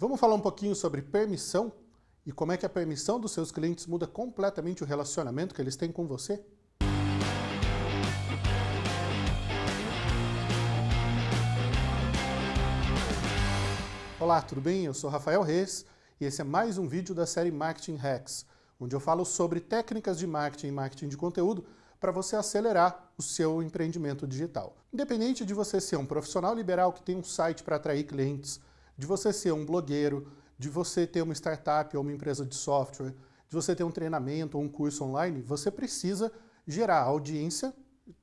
Vamos falar um pouquinho sobre permissão e como é que a permissão dos seus clientes muda completamente o relacionamento que eles têm com você? Olá, tudo bem? Eu sou Rafael Reis e esse é mais um vídeo da série Marketing Hacks, onde eu falo sobre técnicas de marketing e marketing de conteúdo para você acelerar o seu empreendimento digital. Independente de você ser um profissional liberal que tem um site para atrair clientes, de você ser um blogueiro, de você ter uma startup ou uma empresa de software, de você ter um treinamento ou um curso online, você precisa gerar audiência,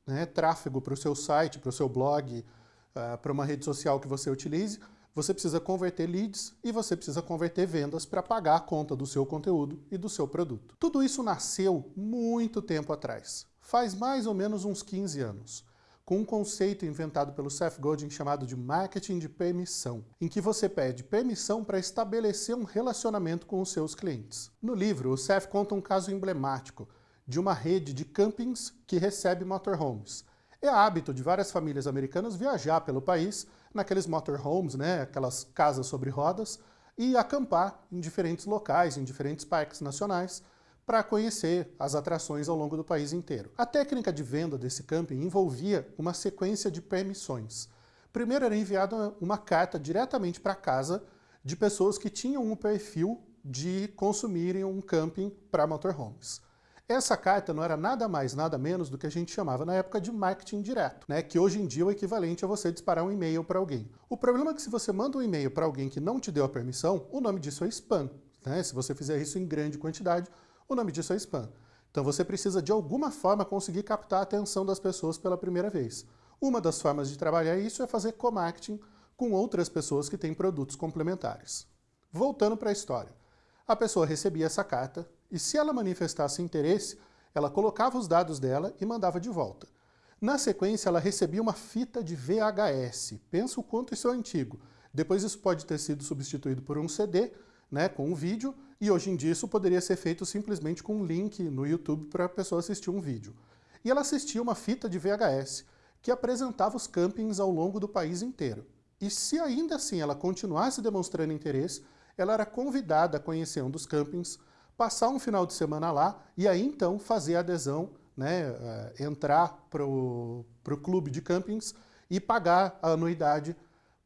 né, tráfego para o seu site, para o seu blog, uh, para uma rede social que você utilize, você precisa converter leads e você precisa converter vendas para pagar a conta do seu conteúdo e do seu produto. Tudo isso nasceu muito tempo atrás, faz mais ou menos uns 15 anos com um conceito inventado pelo Seth Godin chamado de marketing de permissão, em que você pede permissão para estabelecer um relacionamento com os seus clientes. No livro, o Seth conta um caso emblemático de uma rede de campings que recebe motorhomes. É hábito de várias famílias americanas viajar pelo país naqueles motorhomes, né, aquelas casas sobre rodas, e acampar em diferentes locais, em diferentes parques nacionais, para conhecer as atrações ao longo do país inteiro. A técnica de venda desse camping envolvia uma sequência de permissões. Primeiro era enviada uma carta diretamente para casa de pessoas que tinham um perfil de consumirem um camping para motorhomes. Essa carta não era nada mais, nada menos do que a gente chamava na época de marketing direto, né? que hoje em dia é o equivalente a você disparar um e-mail para alguém. O problema é que se você manda um e-mail para alguém que não te deu a permissão, o nome disso é spam. Né? Se você fizer isso em grande quantidade, o nome disso é spam. Então você precisa de alguma forma conseguir captar a atenção das pessoas pela primeira vez. Uma das formas de trabalhar isso é fazer co-marketing com outras pessoas que têm produtos complementares. Voltando para a história. A pessoa recebia essa carta e se ela manifestasse interesse, ela colocava os dados dela e mandava de volta. Na sequência, ela recebia uma fita de VHS. Pensa o quanto isso é antigo. Depois isso pode ter sido substituído por um CD, né, com um vídeo, e hoje em dia isso poderia ser feito simplesmente com um link no YouTube para a pessoa assistir um vídeo. E ela assistia uma fita de VHS que apresentava os campings ao longo do país inteiro. E se ainda assim ela continuasse demonstrando interesse, ela era convidada a conhecer um dos campings, passar um final de semana lá e aí então fazer a adesão, né, uh, entrar para o clube de campings e pagar a anuidade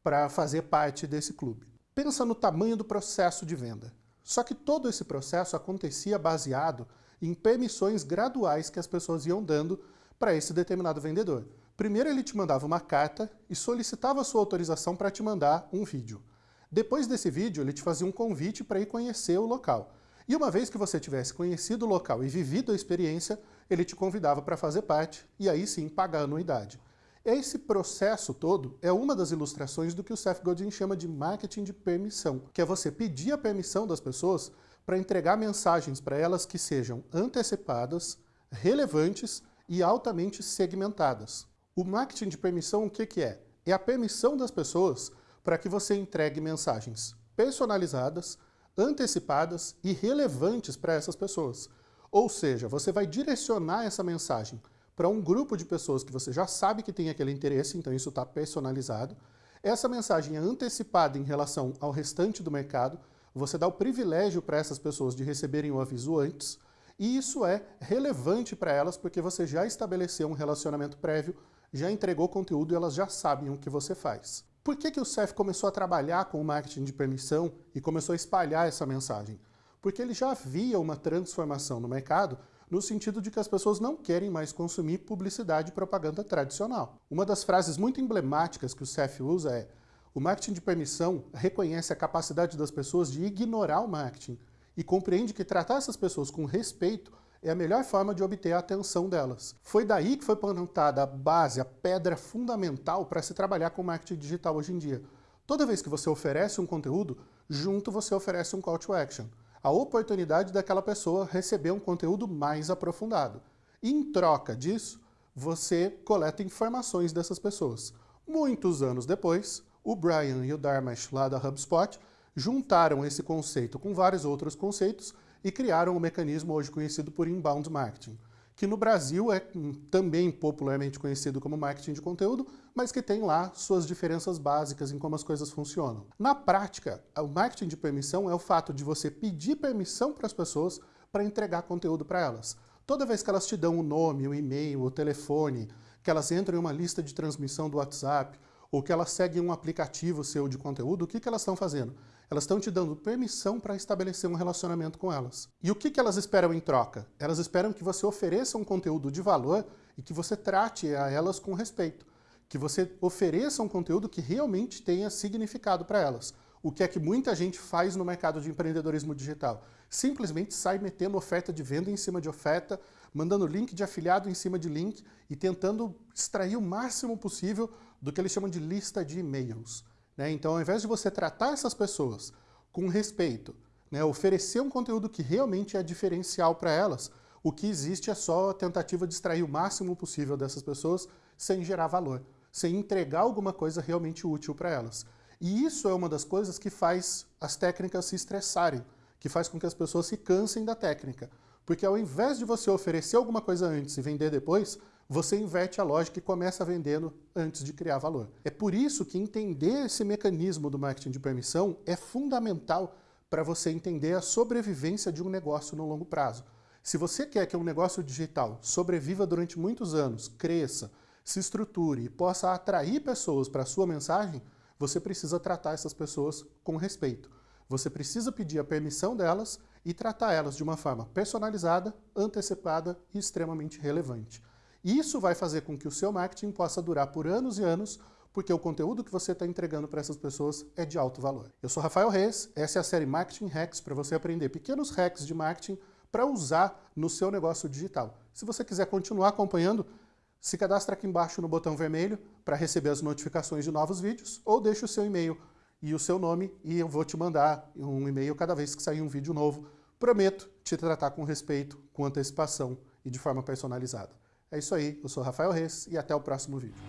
para fazer parte desse clube. Pensa no tamanho do processo de venda. Só que todo esse processo acontecia baseado em permissões graduais que as pessoas iam dando para esse determinado vendedor. Primeiro ele te mandava uma carta e solicitava sua autorização para te mandar um vídeo. Depois desse vídeo, ele te fazia um convite para ir conhecer o local. E uma vez que você tivesse conhecido o local e vivido a experiência, ele te convidava para fazer parte e aí sim pagar a anuidade. Esse processo todo é uma das ilustrações do que o Seth Godin chama de marketing de permissão, que é você pedir a permissão das pessoas para entregar mensagens para elas que sejam antecipadas, relevantes e altamente segmentadas. O marketing de permissão o que, que é? É a permissão das pessoas para que você entregue mensagens personalizadas, antecipadas e relevantes para essas pessoas. Ou seja, você vai direcionar essa mensagem para um grupo de pessoas que você já sabe que tem aquele interesse, então isso está personalizado. Essa mensagem é antecipada em relação ao restante do mercado, você dá o privilégio para essas pessoas de receberem o aviso antes, e isso é relevante para elas porque você já estabeleceu um relacionamento prévio, já entregou conteúdo e elas já sabem o que você faz. Por que, que o CEF começou a trabalhar com o marketing de permissão e começou a espalhar essa mensagem? Porque ele já via uma transformação no mercado no sentido de que as pessoas não querem mais consumir publicidade e propaganda tradicional. Uma das frases muito emblemáticas que o CEF usa é o marketing de permissão reconhece a capacidade das pessoas de ignorar o marketing e compreende que tratar essas pessoas com respeito é a melhor forma de obter a atenção delas. Foi daí que foi plantada a base, a pedra fundamental para se trabalhar com marketing digital hoje em dia. Toda vez que você oferece um conteúdo, junto você oferece um call to action a oportunidade daquela pessoa receber um conteúdo mais aprofundado. E em troca disso, você coleta informações dessas pessoas. Muitos anos depois, o Brian e o Dharmesh lá da HubSpot juntaram esse conceito com vários outros conceitos e criaram o um mecanismo hoje conhecido por inbound marketing, que no Brasil é também popularmente conhecido como marketing de conteúdo, mas que tem lá suas diferenças básicas em como as coisas funcionam. Na prática, o marketing de permissão é o fato de você pedir permissão para as pessoas para entregar conteúdo para elas. Toda vez que elas te dão o nome, o e-mail, o telefone, que elas entram em uma lista de transmissão do WhatsApp, ou que elas seguem um aplicativo seu de conteúdo, o que, que elas estão fazendo? Elas estão te dando permissão para estabelecer um relacionamento com elas. E o que, que elas esperam em troca? Elas esperam que você ofereça um conteúdo de valor e que você trate a elas com respeito. Que você ofereça um conteúdo que realmente tenha significado para elas. O que é que muita gente faz no mercado de empreendedorismo digital? Simplesmente sai metendo oferta de venda em cima de oferta, mandando link de afiliado em cima de link e tentando extrair o máximo possível do que eles chamam de lista de e-mails. Né? Então, ao invés de você tratar essas pessoas com respeito, né, oferecer um conteúdo que realmente é diferencial para elas, o que existe é só a tentativa de extrair o máximo possível dessas pessoas sem gerar valor, sem entregar alguma coisa realmente útil para elas. E isso é uma das coisas que faz as técnicas se estressarem, que faz com que as pessoas se cansem da técnica. Porque ao invés de você oferecer alguma coisa antes e vender depois, você inverte a lógica e começa vendendo antes de criar valor. É por isso que entender esse mecanismo do marketing de permissão é fundamental para você entender a sobrevivência de um negócio no longo prazo. Se você quer que um negócio digital sobreviva durante muitos anos, cresça, se estruture e possa atrair pessoas para a sua mensagem, você precisa tratar essas pessoas com respeito. Você precisa pedir a permissão delas e tratar elas de uma forma personalizada, antecipada e extremamente relevante. Isso vai fazer com que o seu marketing possa durar por anos e anos, porque o conteúdo que você está entregando para essas pessoas é de alto valor. Eu sou Rafael Reis, essa é a série Marketing Hacks, para você aprender pequenos hacks de marketing para usar no seu negócio digital. Se você quiser continuar acompanhando, se cadastre aqui embaixo no botão vermelho para receber as notificações de novos vídeos, ou deixe o seu e-mail e o seu nome e eu vou te mandar um e-mail cada vez que sair um vídeo novo. Prometo te tratar com respeito, com antecipação e de forma personalizada. É isso aí, eu sou Rafael Reis e até o próximo vídeo.